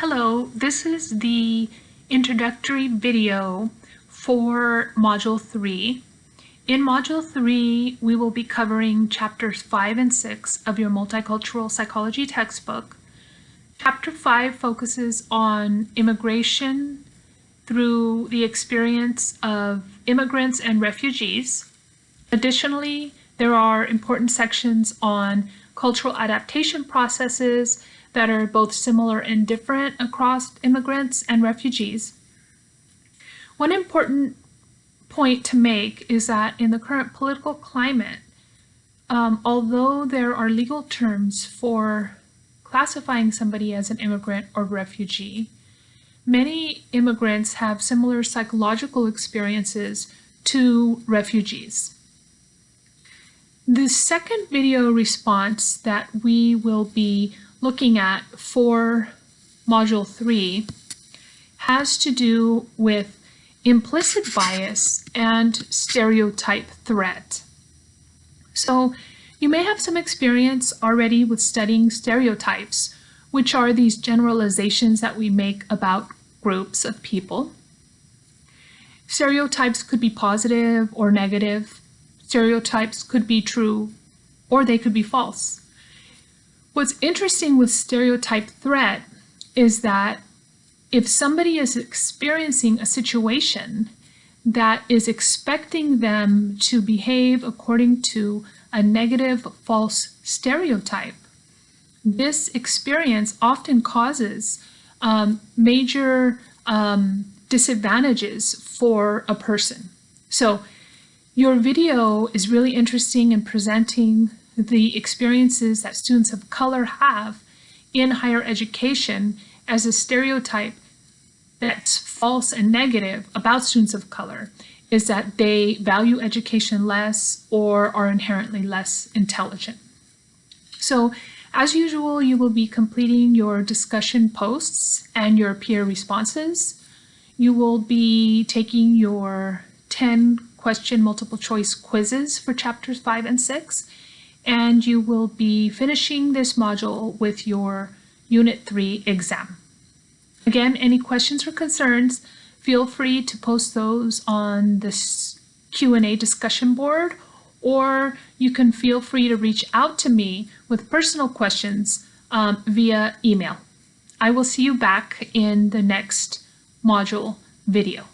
Hello, this is the introductory video for Module 3. In Module 3, we will be covering chapters 5 and 6 of your Multicultural Psychology textbook. Chapter 5 focuses on immigration through the experience of immigrants and refugees. Additionally, there are important sections on cultural adaptation processes that are both similar and different across immigrants and refugees. One important point to make is that in the current political climate, um, although there are legal terms for classifying somebody as an immigrant or refugee, many immigrants have similar psychological experiences to refugees. The second video response that we will be looking at for Module 3 has to do with implicit bias and stereotype threat. So you may have some experience already with studying stereotypes, which are these generalizations that we make about groups of people. Stereotypes could be positive or negative. Stereotypes could be true or they could be false. What's interesting with stereotype threat is that if somebody is experiencing a situation that is expecting them to behave according to a negative false stereotype, this experience often causes um, major um, disadvantages for a person. So your video is really interesting in presenting the experiences that students of color have in higher education as a stereotype that's false and negative about students of color is that they value education less or are inherently less intelligent. So as usual, you will be completing your discussion posts and your peer responses. You will be taking your 10 question multiple choice quizzes for chapters 5 and 6 and you will be finishing this module with your Unit 3 exam. Again, any questions or concerns, feel free to post those on this Q&A discussion board, or you can feel free to reach out to me with personal questions um, via email. I will see you back in the next module video.